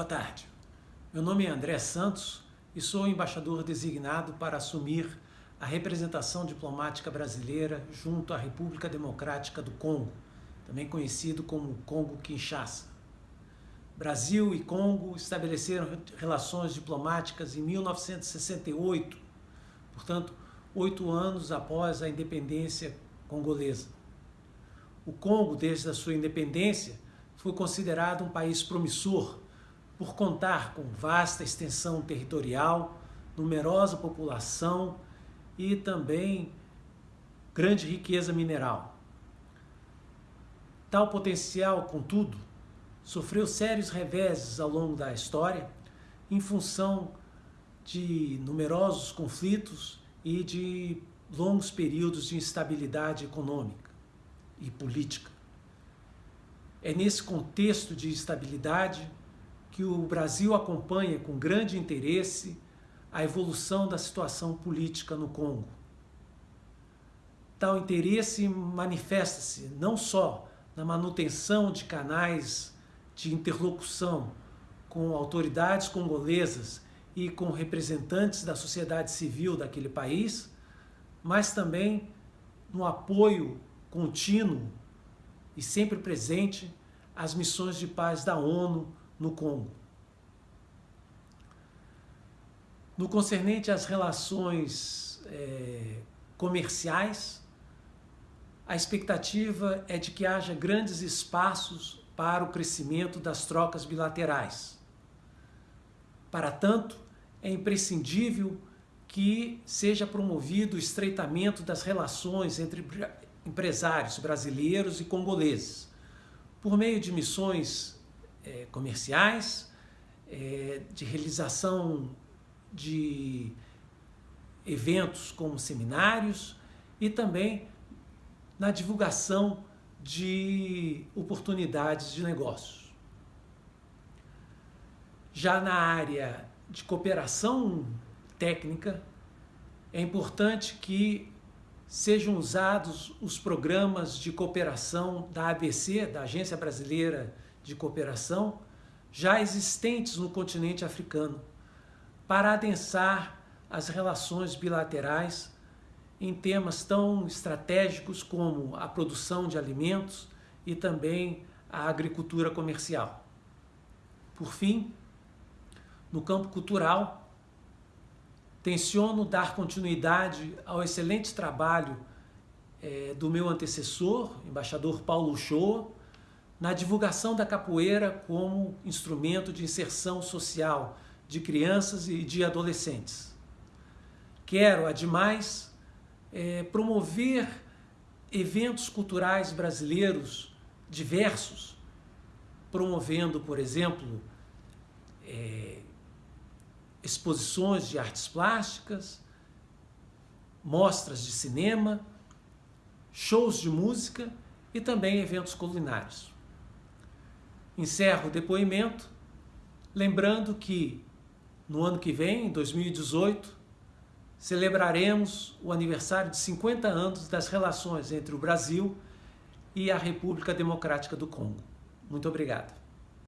Boa tarde. Meu nome é André Santos e sou embaixador designado para assumir a representação diplomática brasileira junto à República Democrática do Congo, também conhecido como Congo-Kinshasa. Brasil e Congo estabeleceram relações diplomáticas em 1968, portanto, oito anos após a independência congolesa. O Congo, desde a sua independência, foi considerado um país promissor por contar com vasta extensão territorial, numerosa população e também grande riqueza mineral. Tal potencial, contudo, sofreu sérios reveses ao longo da história em função de numerosos conflitos e de longos períodos de instabilidade econômica e política. É nesse contexto de instabilidade que o Brasil acompanha com grande interesse a evolução da situação política no Congo. Tal interesse manifesta-se não só na manutenção de canais de interlocução com autoridades congolesas e com representantes da sociedade civil daquele país, mas também no apoio contínuo e sempre presente às missões de paz da ONU no Congo. No concernente às relações é, comerciais, a expectativa é de que haja grandes espaços para o crescimento das trocas bilaterais. Para tanto, é imprescindível que seja promovido o estreitamento das relações entre empresários brasileiros e congoleses, por meio de missões é, comerciais, é, de realização de eventos como seminários e também na divulgação de oportunidades de negócios. Já na área de cooperação técnica, é importante que sejam usados os programas de cooperação da ABC, da Agência Brasileira de cooperação já existentes no continente africano para adensar as relações bilaterais em temas tão estratégicos como a produção de alimentos e também a agricultura comercial. Por fim, no campo cultural, tenciono dar continuidade ao excelente trabalho é, do meu antecessor, embaixador Paulo Shoa, na divulgação da capoeira como instrumento de inserção social de crianças e de adolescentes. Quero, ademais, é, promover eventos culturais brasileiros diversos, promovendo, por exemplo, é, exposições de artes plásticas, mostras de cinema, shows de música e também eventos culinários. Encerro o depoimento lembrando que no ano que vem, em 2018, celebraremos o aniversário de 50 anos das relações entre o Brasil e a República Democrática do Congo. Muito obrigado.